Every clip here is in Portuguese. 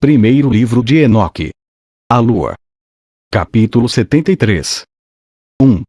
Primeiro livro de Enoque. A Lua. Capítulo 73. 1.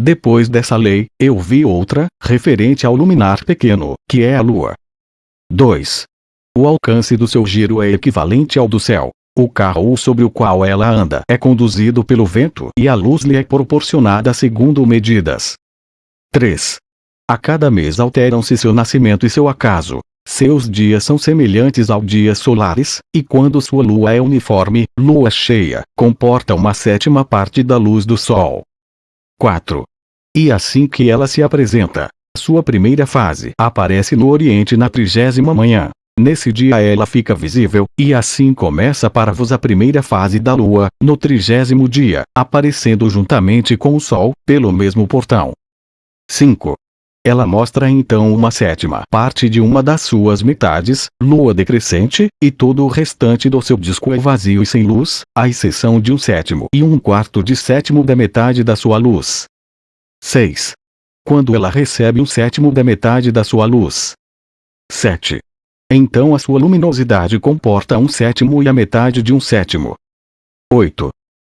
Depois dessa lei, eu vi outra, referente ao luminar pequeno, que é a Lua. 2. O alcance do seu giro é equivalente ao do céu. O carro sobre o qual ela anda é conduzido pelo vento e a luz lhe é proporcionada segundo medidas. 3. A cada mês alteram-se seu nascimento e seu acaso. Seus dias são semelhantes ao dias solares, e quando sua lua é uniforme, lua cheia, comporta uma sétima parte da luz do sol. 4. E assim que ela se apresenta, sua primeira fase aparece no Oriente na trigésima manhã. Nesse dia ela fica visível, e assim começa para vos a primeira fase da lua, no trigésimo dia, aparecendo juntamente com o sol, pelo mesmo portão. 5. Ela mostra então uma sétima parte de uma das suas metades, lua decrescente, e todo o restante do seu disco é vazio e sem luz, à exceção de um sétimo e um quarto de sétimo da metade da sua luz. 6. Quando ela recebe um sétimo da metade da sua luz. 7. Então a sua luminosidade comporta um sétimo e a metade de um sétimo. 8.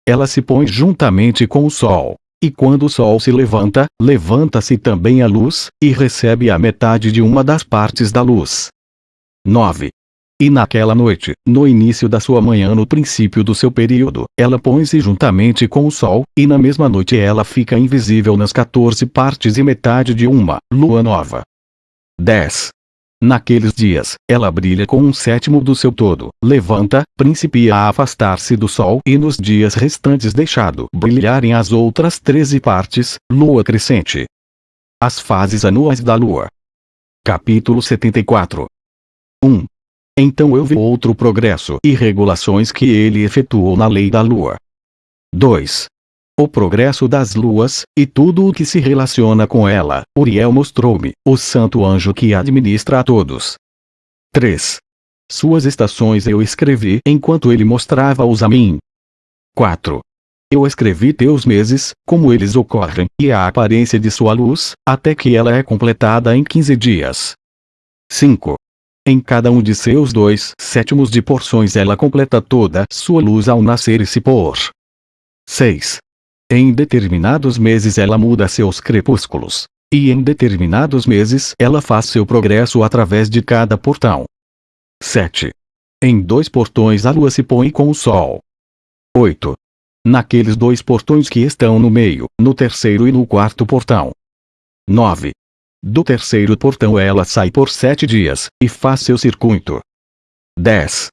Ela se põe juntamente com o Sol. E quando o Sol se levanta, levanta-se também a luz, e recebe a metade de uma das partes da luz. 9. E naquela noite, no início da sua manhã no princípio do seu período, ela põe-se juntamente com o Sol, e na mesma noite ela fica invisível nas 14 partes e metade de uma, lua nova. 10. Naqueles dias, ela brilha com um sétimo do seu todo, levanta, principia a afastar-se do sol e nos dias restantes deixado brilharem as outras treze partes, lua crescente. As fases anuais da lua. Capítulo 74 1. Então eu vi outro progresso e regulações que ele efetuou na lei da lua. 2 o progresso das luas, e tudo o que se relaciona com ela, Uriel mostrou-me, o santo anjo que administra a todos. 3. Suas estações eu escrevi enquanto ele mostrava-os a mim. 4. Eu escrevi teus meses, como eles ocorrem, e a aparência de sua luz, até que ela é completada em 15 dias. 5. Em cada um de seus dois sétimos de porções ela completa toda sua luz ao nascer e se pôr. 6. Em determinados meses ela muda seus crepúsculos. E em determinados meses ela faz seu progresso através de cada portão. 7. Em dois portões a lua se põe com o sol. 8. Naqueles dois portões que estão no meio, no terceiro e no quarto portão. 9. Do terceiro portão ela sai por sete dias, e faz seu circuito. 10.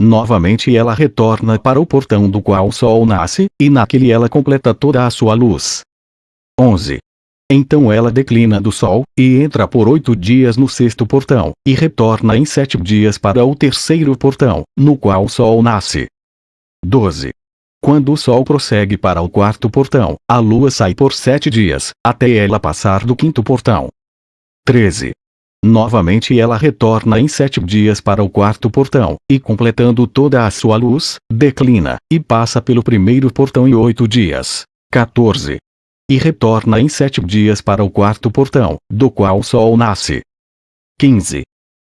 Novamente ela retorna para o portão do qual o sol nasce, e naquele ela completa toda a sua luz. 11. Então ela declina do sol, e entra por oito dias no sexto portão, e retorna em sete dias para o terceiro portão, no qual o sol nasce. 12. Quando o sol prossegue para o quarto portão, a lua sai por sete dias, até ela passar do quinto portão. 13. Novamente ela retorna em sete dias para o quarto portão, e completando toda a sua luz, declina, e passa pelo primeiro portão em oito dias. 14. E retorna em sete dias para o quarto portão, do qual o sol nasce. 15.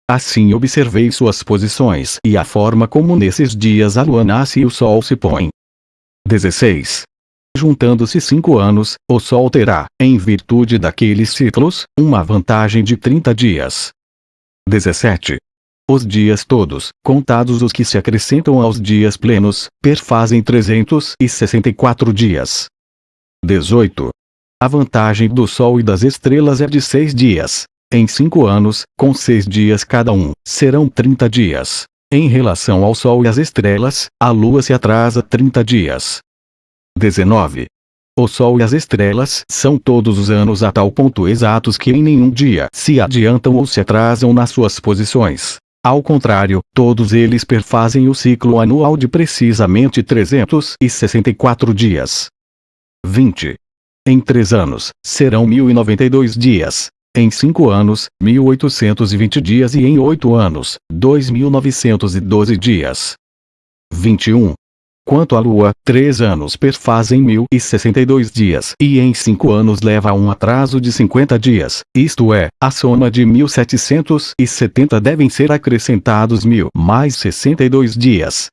Assim observei suas posições e a forma como nesses dias a lua nasce e o sol se põe. 16. Juntando-se cinco anos, o Sol terá, em virtude daqueles ciclos, uma vantagem de 30 dias. 17. Os dias todos, contados os que se acrescentam aos dias plenos, perfazem 364 dias. 18. A vantagem do Sol e das estrelas é de seis dias. Em cinco anos, com seis dias cada um, serão 30 dias. Em relação ao Sol e às estrelas, a Lua se atrasa 30 dias. 19. O Sol e as estrelas são todos os anos a tal ponto exatos que em nenhum dia se adiantam ou se atrasam nas suas posições. Ao contrário, todos eles perfazem o ciclo anual de precisamente 364 dias. 20. Em três anos, serão 1092 dias. Em cinco anos, 1820 dias e em oito anos, 2912 dias. 21. Quanto à lua, três anos perfazem mil e sessenta e dois dias, e em cinco anos leva a um atraso de cinquenta dias, isto é, a soma de mil setecentos e setenta devem ser acrescentados mil mais sessenta e dois dias.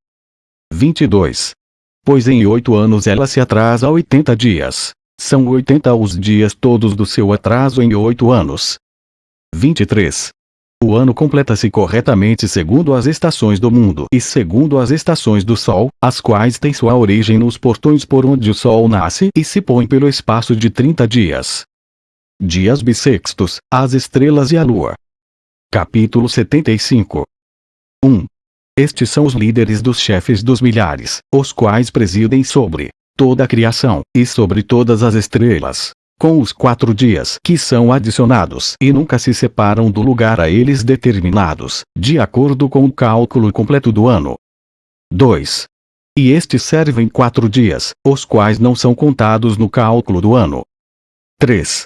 22. Pois em oito anos ela se atrasa oitenta dias. São oitenta os dias todos do seu atraso em oito anos. 23. O ano completa-se corretamente segundo as estações do mundo e segundo as estações do Sol, as quais têm sua origem nos portões por onde o Sol nasce e se põe pelo espaço de 30 dias. Dias bissextos, as estrelas e a Lua. Capítulo 75 1. Estes são os líderes dos chefes dos milhares, os quais presidem sobre toda a criação, e sobre todas as estrelas, com os quatro dias que são adicionados e nunca se separam do lugar a eles determinados, de acordo com o cálculo completo do ano. 2. E estes servem quatro dias, os quais não são contados no cálculo do ano. 3.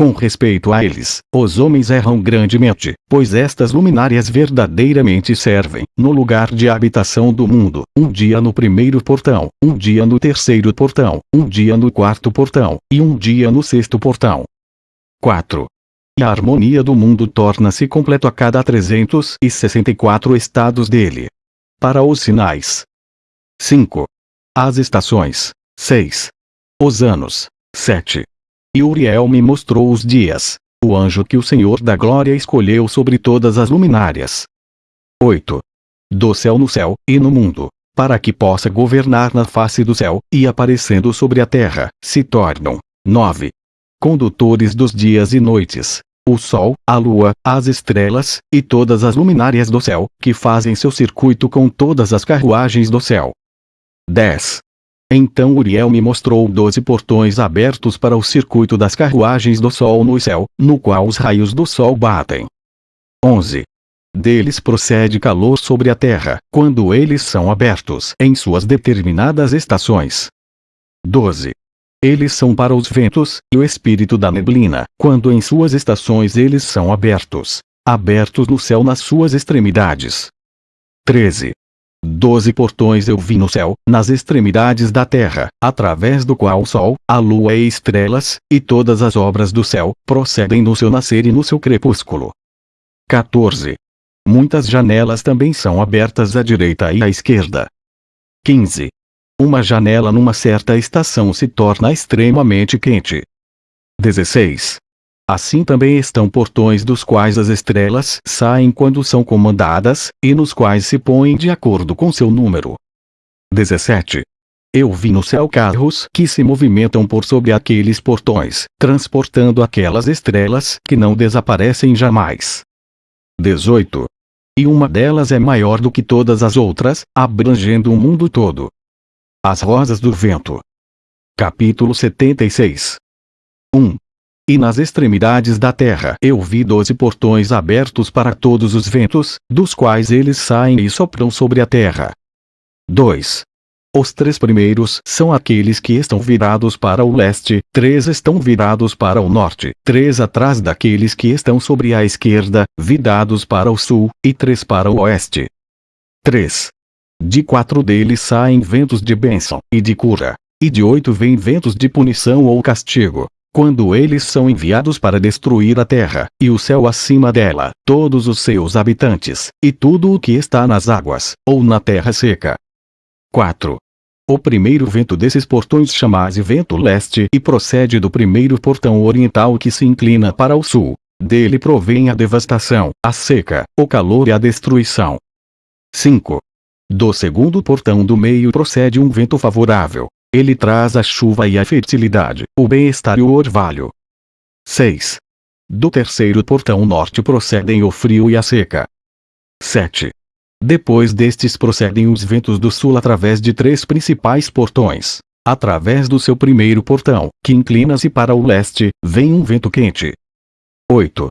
Com respeito a eles, os homens erram grandemente, pois estas luminárias verdadeiramente servem, no lugar de habitação do mundo, um dia no primeiro portão, um dia no terceiro portão, um dia no quarto portão, e um dia no sexto portão. 4. E a harmonia do mundo torna-se completo a cada 364 estados dele. Para os sinais. 5. As estações. 6. Os anos. 7. E Uriel me mostrou os dias, o anjo que o Senhor da Glória escolheu sobre todas as luminárias. 8. Do céu no céu, e no mundo, para que possa governar na face do céu, e aparecendo sobre a terra, se tornam. 9. Condutores dos dias e noites, o sol, a lua, as estrelas, e todas as luminárias do céu, que fazem seu circuito com todas as carruagens do céu. 10. Então Uriel me mostrou doze portões abertos para o circuito das carruagens do Sol no céu, no qual os raios do Sol batem. 11. Deles procede calor sobre a terra, quando eles são abertos em suas determinadas estações. 12. Eles são para os ventos, e o espírito da neblina, quando em suas estações eles são abertos. Abertos no céu nas suas extremidades. 13. Doze portões eu vi no céu, nas extremidades da terra, através do qual o sol, a lua e estrelas, e todas as obras do céu, procedem no seu nascer e no seu crepúsculo. 14. Muitas janelas também são abertas à direita e à esquerda. 15. Uma janela numa certa estação se torna extremamente quente. 16. Assim também estão portões dos quais as estrelas saem quando são comandadas, e nos quais se põem de acordo com seu número. 17. Eu vi no céu carros que se movimentam por sobre aqueles portões, transportando aquelas estrelas que não desaparecem jamais. 18. E uma delas é maior do que todas as outras, abrangendo o mundo todo. As Rosas do Vento. Capítulo 76. 1. E nas extremidades da terra eu vi doze portões abertos para todos os ventos, dos quais eles saem e sopram sobre a terra. 2. Os três primeiros são aqueles que estão virados para o leste, três estão virados para o norte, três atrás daqueles que estão sobre a esquerda, virados para o sul, e três para o oeste. 3. De quatro deles saem ventos de bênção e de cura, e de oito vêm ventos de punição ou castigo quando eles são enviados para destruir a terra, e o céu acima dela, todos os seus habitantes, e tudo o que está nas águas, ou na terra seca. 4. O primeiro vento desses portões chama-se vento leste e procede do primeiro portão oriental que se inclina para o sul. Dele provém a devastação, a seca, o calor e a destruição. 5. Do segundo portão do meio procede um vento favorável, ele traz a chuva e a fertilidade, o bem-estar e o orvalho. 6. Do terceiro portão norte procedem o frio e a seca. 7. Depois destes procedem os ventos do sul através de três principais portões. Através do seu primeiro portão, que inclina-se para o leste, vem um vento quente. 8.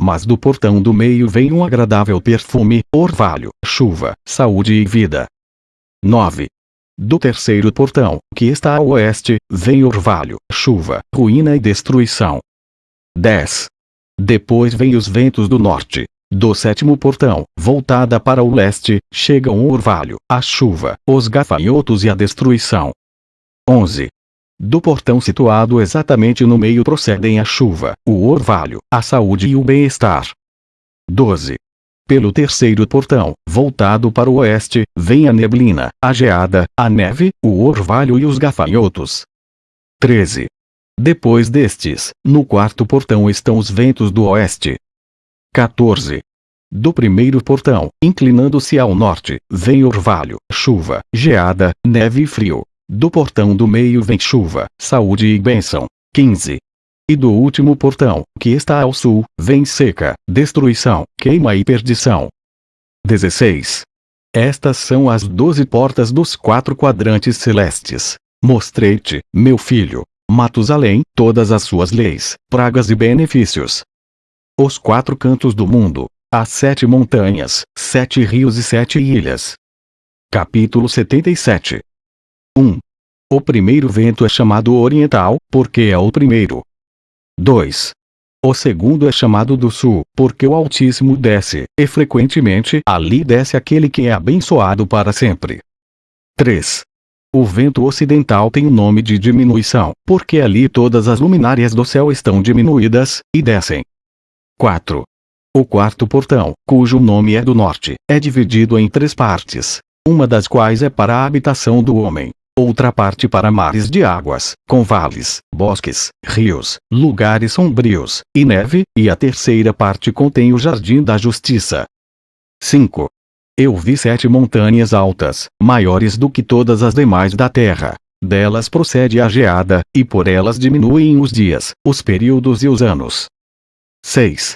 Mas do portão do meio vem um agradável perfume, orvalho, chuva, saúde e vida. 9. Do terceiro portão, que está a oeste, vem orvalho, chuva, ruína e destruição. 10. Depois vem os ventos do norte. Do sétimo portão, voltada para o leste, chegam o orvalho, a chuva, os gafanhotos e a destruição. 11. Do portão situado exatamente no meio procedem a chuva, o orvalho, a saúde e o bem-estar. 12. Pelo terceiro portão, voltado para o oeste, vem a neblina, a geada, a neve, o orvalho e os gafanhotos. 13. Depois destes, no quarto portão estão os ventos do oeste, 14. Do primeiro portão, inclinando-se ao norte, vem orvalho, chuva, geada, neve e frio. Do portão do meio vem chuva, saúde e bênção. 15. E do último portão, que está ao sul, vem seca, destruição, queima e perdição. 16. Estas são as doze portas dos quatro quadrantes celestes. Mostrei-te, meu filho, Matusalém, todas as suas leis, pragas e benefícios, os quatro cantos do mundo, as sete montanhas, sete rios e sete ilhas. Capítulo 77 1. O primeiro vento é chamado oriental, porque é o primeiro. 2. O segundo é chamado do sul, porque o Altíssimo desce, e frequentemente ali desce aquele que é abençoado para sempre. 3. O vento ocidental tem o nome de diminuição, porque ali todas as luminárias do céu estão diminuídas, e descem. 4. O quarto portão, cujo nome é do norte, é dividido em três partes, uma das quais é para a habitação do homem, outra parte para mares de águas, com vales, bosques, rios, lugares sombrios, e neve, e a terceira parte contém o jardim da justiça. 5. Eu vi sete montanhas altas, maiores do que todas as demais da terra. Delas procede a geada, e por elas diminuem os dias, os períodos e os anos. 6.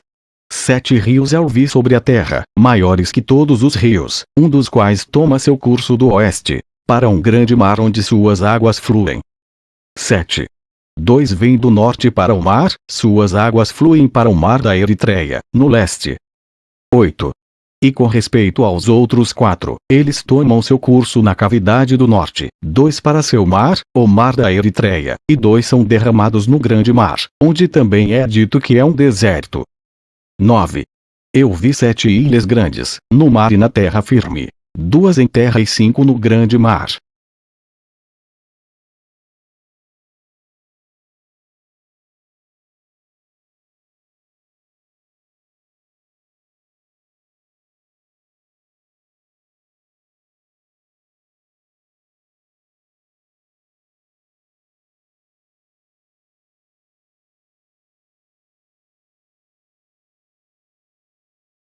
Sete rios eu vi sobre a terra, maiores que todos os rios, um dos quais toma seu curso do oeste, para um grande mar onde suas águas fluem. 7. Dois vêm do norte para o mar, suas águas fluem para o mar da Eritreia, no leste. 8. E com respeito aos outros quatro, eles tomam seu curso na cavidade do norte, dois para seu mar, o mar da Eritreia, e dois são derramados no grande mar, onde também é dito que é um deserto. 9. Eu vi sete ilhas grandes, no mar e na terra firme, duas em terra e cinco no grande mar.